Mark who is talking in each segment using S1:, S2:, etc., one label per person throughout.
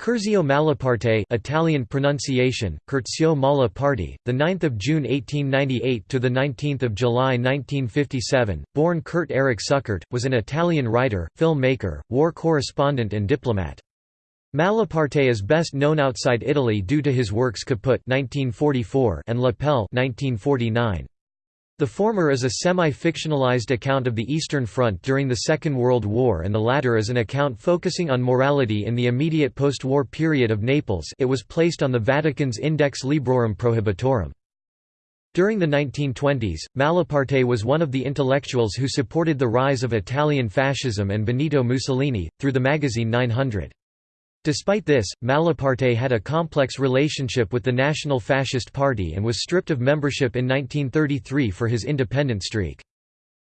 S1: Curzio Malaparte Italian pronunciation Curzio the 9th of June 1898 to the 19th of July 1957 born Kurt Erich Suckert, was an Italian writer filmmaker war correspondent and diplomat. Malaparte is best known outside Italy due to his works Kaput 1944 and La pelle 1949 the former is a semi-fictionalized account of the Eastern Front during the Second World War and the latter is an account focusing on morality in the immediate post-war period of Naples it was placed on the Vatican's Index Librorum Prohibitorum. During the 1920s, Malaparte was one of the intellectuals who supported the rise of Italian fascism and Benito Mussolini, through the magazine 900. Despite this, Malaparte had a complex relationship with the National Fascist Party and was stripped of membership in 1933 for his independent streak.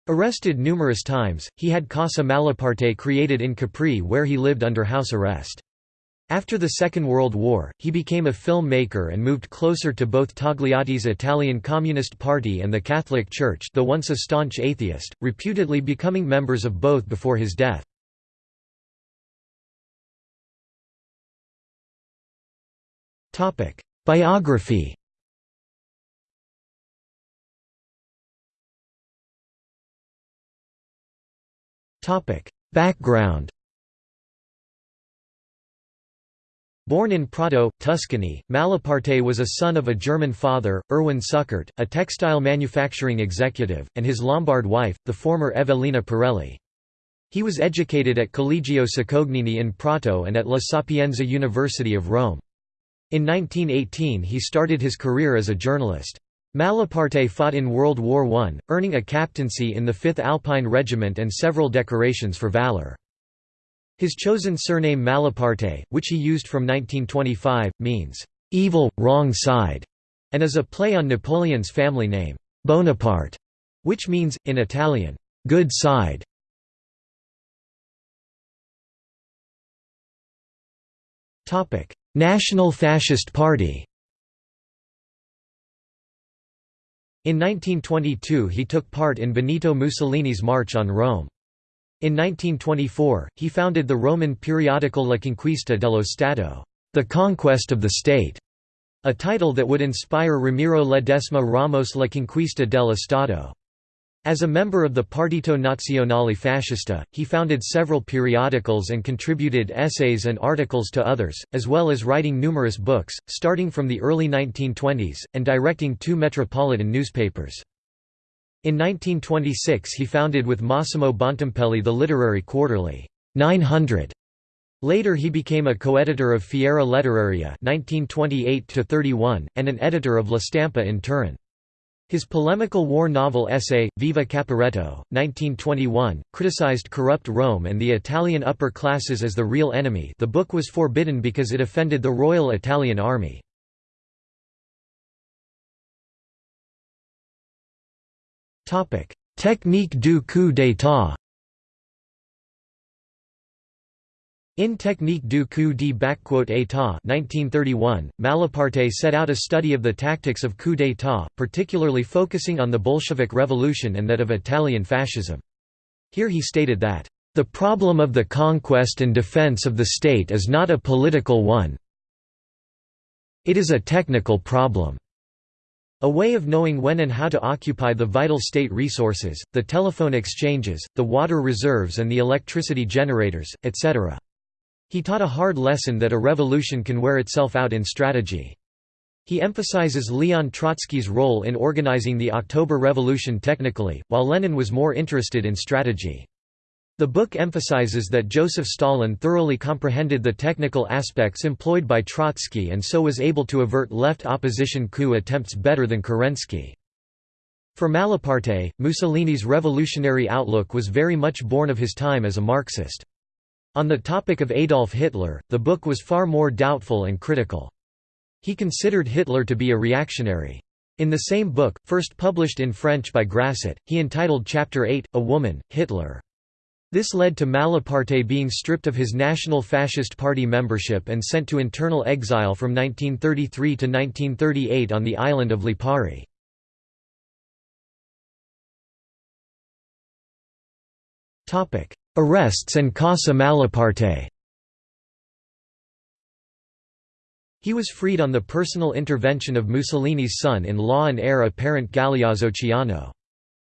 S1: Arrested numerous times, he had Casa Malaparte created in Capri where he lived under house arrest. After the Second World War, he became a filmmaker and moved closer to both Togliatti's Italian Communist Party and the Catholic Church though once a staunch atheist, reputedly becoming members of both before his death. Topic: Biography. Topic: Background. Born in Prato, Tuscany, Malaparte was a son of a German father, Erwin Suckert, a textile manufacturing executive, and his Lombard wife, the former Evelina Pirelli. He was educated at Collegio Cicognini in Prato and at La Sapienza University of Rome. In 1918 he started his career as a journalist. Malaparte fought in World War I, earning a captaincy in the 5th Alpine Regiment and several decorations for valor. His chosen surname Malaparte, which he used from 1925, means, "...evil, wrong side", and is a play on Napoleon's family name, Bonaparte, which means, in Italian, "...good side". National Fascist Party In 1922 he took part in Benito Mussolini's March on Rome. In 1924, he founded the Roman periodical La Conquista dello Stato, the Conquest of the State, a title that would inspire Ramiro Ledesma Ramos La Conquista dello Stato. As a member of the Partito Nazionale Fascista, he founded several periodicals and contributed essays and articles to others, as well as writing numerous books, starting from the early 1920s, and directing two metropolitan newspapers. In 1926 he founded with Massimo Bontempelli the literary quarterly, 900. Later he became a co-editor of Fiera Letteraria 1928 and an editor of La Stampa in Turin. His polemical war novel essay, Viva Caporetto, 1921, criticized corrupt Rome and the Italian upper classes as the real enemy the book was forbidden because it offended the Royal Italian Army. Technique du coup d'état In Technique du coup d'état 1931, Malaparte set out a study of the tactics of coup d'état, particularly focusing on the Bolshevik Revolution and that of Italian fascism. Here he stated that, "...the problem of the conquest and defense of the state is not a political one it is a technical problem." A way of knowing when and how to occupy the vital state resources, the telephone exchanges, the water reserves and the electricity generators, etc. He taught a hard lesson that a revolution can wear itself out in strategy. He emphasizes Leon Trotsky's role in organizing the October Revolution technically, while Lenin was more interested in strategy. The book emphasizes that Joseph Stalin thoroughly comprehended the technical aspects employed by Trotsky and so was able to avert left opposition coup attempts better than Kerensky. For Malaparte, Mussolini's revolutionary outlook was very much born of his time as a Marxist. On the topic of Adolf Hitler, the book was far more doubtful and critical. He considered Hitler to be a reactionary. In the same book, first published in French by Grasset, he entitled Chapter 8, A Woman, Hitler. This led to Malaparte being stripped of his National Fascist Party membership and sent to internal exile from 1933 to 1938 on the island of Lipari. Arrests and Casa Malaparte He was freed on the personal intervention of Mussolini's son-in-law and heir apparent Galeazzo Ciano.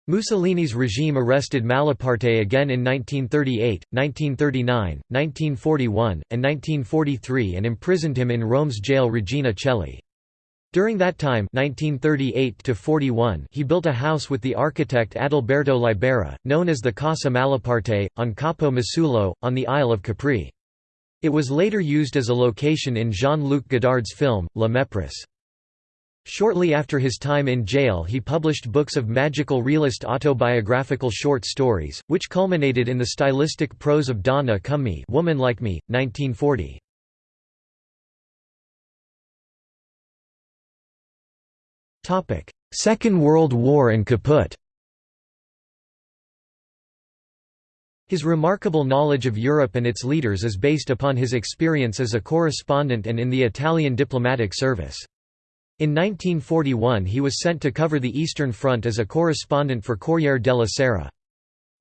S1: Mussolini's regime arrested Malaparte again in 1938, 1939, 1941, and 1943 and imprisoned him in Rome's jail Regina Coeli. During that time 1938 he built a house with the architect Adalberto Libera, known as the Casa Malaparte, on Capo Masullo, on the Isle of Capri. It was later used as a location in Jean-Luc Godard's film, La Mépris. Shortly after his time in jail he published books of magical realist autobiographical short stories, which culminated in the stylistic prose of Donna Come Me Woman Like Me, 1940. Second World War and Kaput His remarkable knowledge of Europe and its leaders is based upon his experience as a correspondent and in the Italian diplomatic service. In 1941 he was sent to cover the Eastern Front as a correspondent for Corriere della Sera.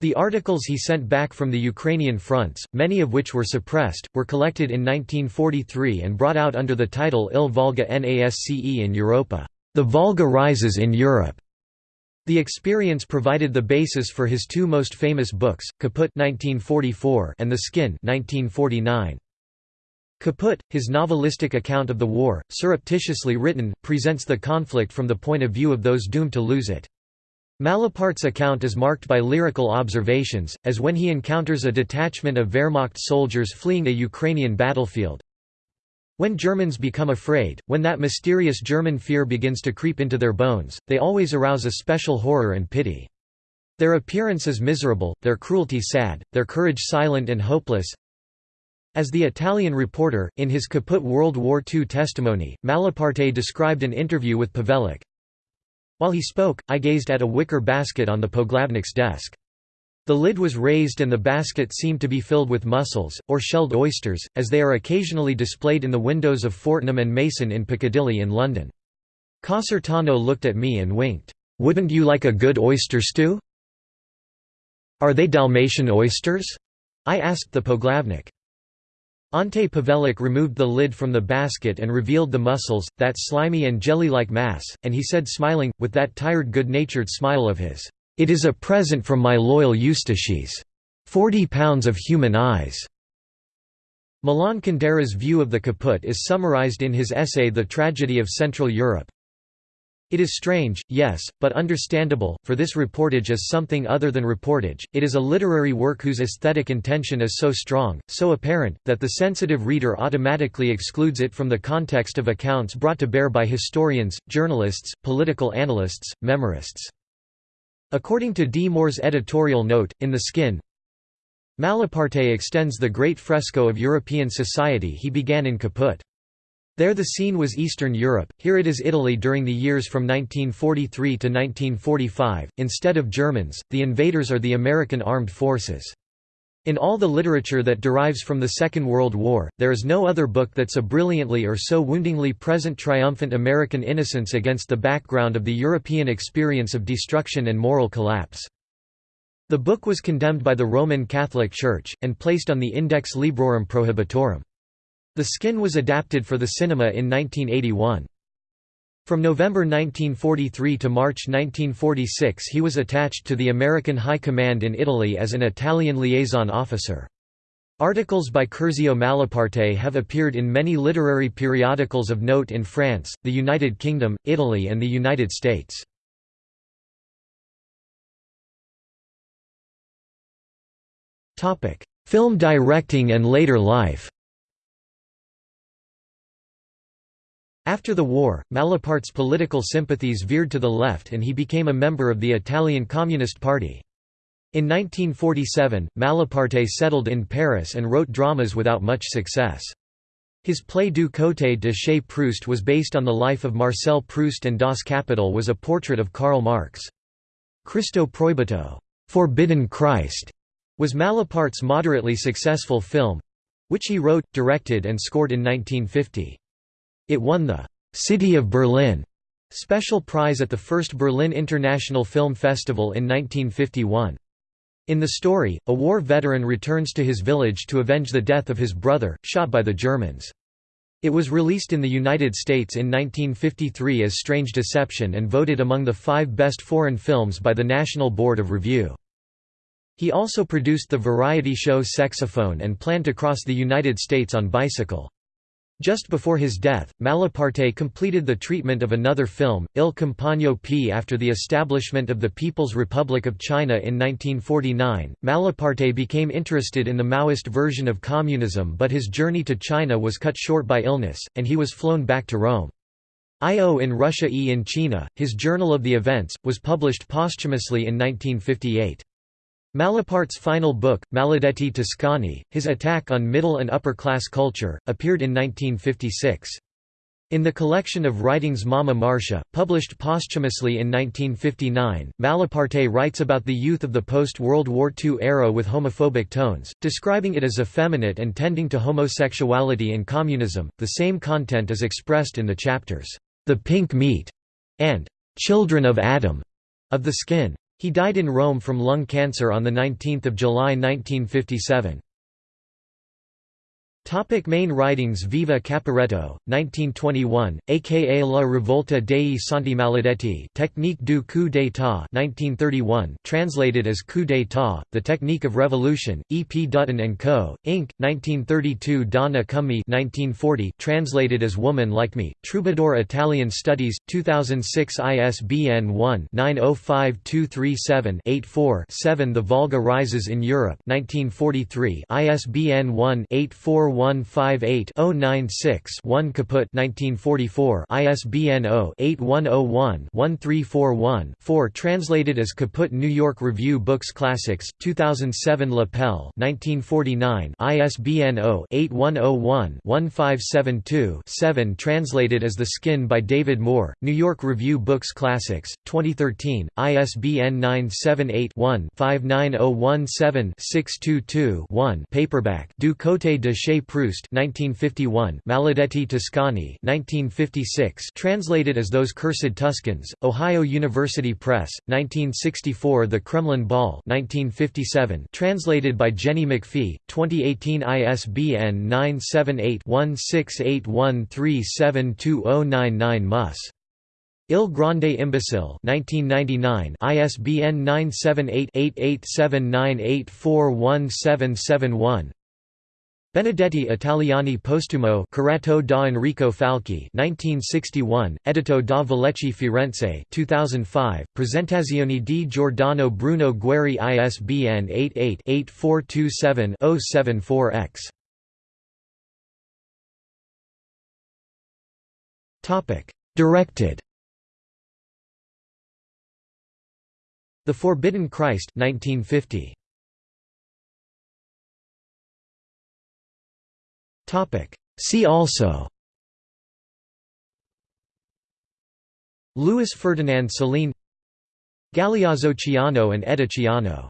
S1: The articles he sent back from the Ukrainian fronts, many of which were suppressed, were collected in 1943 and brought out under the title Il Volga Nasce in Europa, The Volga Rises in Europe. The experience provided the basis for his two most famous books, Kaput (1944) and The Skin (1949). Kaput, his novelistic account of the war, surreptitiously written, presents the conflict from the point of view of those doomed to lose it. Malaparte's account is marked by lyrical observations, as when he encounters a detachment of Wehrmacht soldiers fleeing a Ukrainian battlefield, when Germans become afraid, when that mysterious German fear begins to creep into their bones, they always arouse a special horror and pity. Their appearance is miserable, their cruelty sad, their courage silent and hopeless. As the Italian reporter, in his Kaput World War II testimony, Malaparte described an interview with Pavelic. While he spoke, I gazed at a wicker basket on the Poglavnik's desk. The lid was raised and the basket seemed to be filled with mussels, or shelled oysters, as they are occasionally displayed in the windows of Fortnum and Mason in Piccadilly in London. Casertano looked at me and winked, "'Wouldn't you like a good oyster stew?' "'Are they Dalmatian oysters?' I asked the Poglavnik. Ante Pavelic removed the lid from the basket and revealed the mussels, that slimy and jelly-like mass, and he said smiling, with that tired good-natured smile of his, it is a present from my loyal Ustashe. Forty pounds of human eyes." Milan Kundera's view of the kaput is summarized in his essay The Tragedy of Central Europe. It is strange, yes, but understandable, for this reportage is something other than reportage, it is a literary work whose aesthetic intention is so strong, so apparent, that the sensitive reader automatically excludes it from the context of accounts brought to bear by historians, journalists, political analysts, memorists. According to D. Moore's editorial note, in The Skin, Malaparte extends the great fresco of European society he began in Kaput. There the scene was Eastern Europe, here it is Italy during the years from 1943 to 1945. Instead of Germans, the invaders are the American armed forces. In all the literature that derives from the Second World War, there is no other book that so brilliantly or so woundingly present triumphant American innocence against the background of the European experience of destruction and moral collapse. The book was condemned by the Roman Catholic Church, and placed on the Index Librorum Prohibitorum. The skin was adapted for the cinema in 1981. From November 1943 to March 1946 he was attached to the American High Command in Italy as an Italian liaison officer. Articles by Curzio Malaparte have appeared in many literary periodicals of note in France, the United Kingdom, Italy and the United States. Film directing and later life After the war, Malaparte's political sympathies veered to the left and he became a member of the Italian Communist Party. In 1947, Malaparte settled in Paris and wrote dramas without much success. His play Du côté de chez Proust was based on the life of Marcel Proust and Das Kapital was a portrait of Karl Marx. Cristo Proibito Forbidden Christ", was Malaparte's moderately successful film—which he wrote, directed and scored in 1950. It won the «City of Berlin» special prize at the first Berlin International Film Festival in 1951. In the story, a war veteran returns to his village to avenge the death of his brother, shot by the Germans. It was released in the United States in 1953 as Strange Deception and voted among the five best foreign films by the National Board of Review. He also produced the variety show Sexophone and planned to cross the United States on bicycle. Just before his death, Malaparte completed the treatment of another film, Il Compagno P. After the establishment of the People's Republic of China in 1949, Malaparte became interested in the Maoist version of communism but his journey to China was cut short by illness, and he was flown back to Rome. Io in Russia E in China, his Journal of the Events, was published posthumously in 1958. Malaparte's final book, Maledetti Toscani, his attack on middle and upper-class culture, appeared in 1956. In the collection of writings Mamma Marcia, published posthumously in 1959, Malaparte writes about the youth of the post-World War II era with homophobic tones, describing it as effeminate and tending to homosexuality and communism. The same content is expressed in the chapters, The Pink Meat and Children of Adam of the Skin. He died in Rome from lung cancer on 19 July 1957. Topic main writings Viva Caporetto, 1921, aka La Rivolta dei Santi Maledetti Technique du coup d'état 1931, translated as Coup d'état, The Technique of Revolution, E. P. Dutton & Co., Inc., 1932 Donna Come 1940, translated as Woman Like Me, Troubadour Italian Studies, 2006 ISBN 1-905237-84-7 The Volga Rises in Europe 1943 ISBN 1 841 0-158-096-1 Kaput 1944 ISBN 0-8101-1341-4 Translated as Kaput New York Review Books Classics, 2007 La pelle 1949 ISBN 0-8101-1572-7 Translated as The Skin by David Moore, New York Review Books Classics, 2013, ISBN 978-1-59017-622-1 Paperback Du Côté de chez Proust 1951 Maledetti Toscani 1956 translated as Those Cursed Tuscans Ohio University Press 1964 The Kremlin Ball 1957 translated by Jenny McPhee 2018 ISBN 978-1681372099 Mus. Il Grande Imbecile 1999 ISBN 978 8879841771
S2: Benedetti Italiani Postumo Curato da Enrico Falqui 1961, Edito da Vallecchi Firenze 2005, Presentazioni di Giordano Bruno Guerri ISBN 88-8427-074-X Directed The Forbidden Christ 1950. See also. Louis Ferdinand Céline Galeazzo Ciano and Edda Ciano